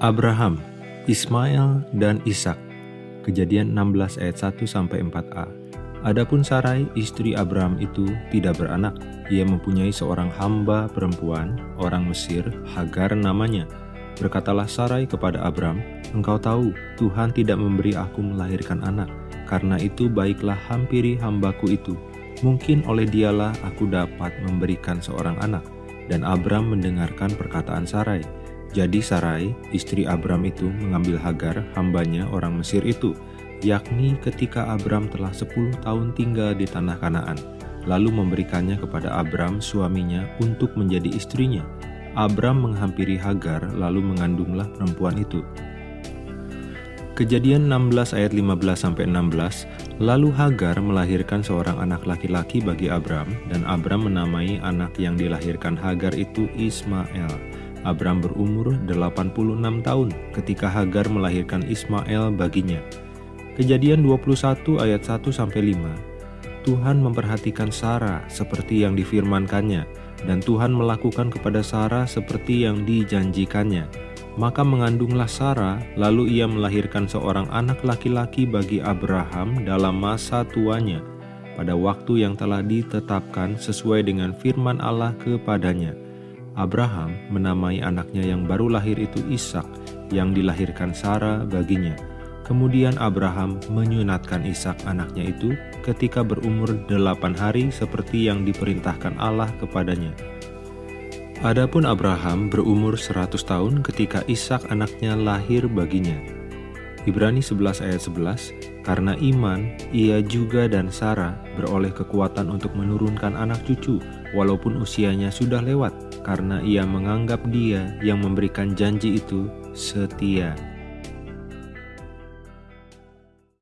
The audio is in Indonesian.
Abraham, Ismail, dan Ishak. Kejadian 16 ayat 1 sampai 4a. Adapun Sarai, istri Abraham itu tidak beranak. Ia mempunyai seorang hamba perempuan, orang Mesir, Hagar namanya. Berkatalah Sarai kepada Abraham, Engkau tahu, Tuhan tidak memberi aku melahirkan anak. Karena itu baiklah hampiri hambaku itu. Mungkin oleh dialah aku dapat memberikan seorang anak. Dan Abram mendengarkan perkataan Sarai. Jadi Sarai, istri Abram itu mengambil Hagar, hambanya orang Mesir itu, yakni ketika Abram telah 10 tahun tinggal di tanah Kanaan, lalu memberikannya kepada Abram suaminya untuk menjadi istrinya. Abram menghampiri Hagar lalu mengandunglah perempuan itu. Kejadian 16 ayat 15 sampai 16, lalu Hagar melahirkan seorang anak laki-laki bagi Abram dan Abram menamai anak yang dilahirkan Hagar itu Ismail. Abram berumur 86 tahun ketika Hagar melahirkan Ismail baginya. Kejadian 21 ayat 1 sampai 5. Tuhan memperhatikan Sarah seperti yang difirmankannya dan Tuhan melakukan kepada Sarah seperti yang dijanjikannya. Maka mengandunglah Sarah, lalu ia melahirkan seorang anak laki-laki bagi Abraham dalam masa tuanya, pada waktu yang telah ditetapkan sesuai dengan firman Allah kepadanya Abraham menamai anaknya yang baru lahir itu Ishak yang dilahirkan Sarah baginya. Kemudian Abraham menyunatkan Ishak anaknya itu ketika berumur delapan hari seperti yang diperintahkan Allah kepadanya. Adapun Abraham berumur 100 tahun ketika Ishak anaknya lahir baginya. Ibrani 11 ayat 11, karena iman, ia juga dan Sarah beroleh kekuatan untuk menurunkan anak cucu walaupun usianya sudah lewat karena ia menganggap dia yang memberikan janji itu setia.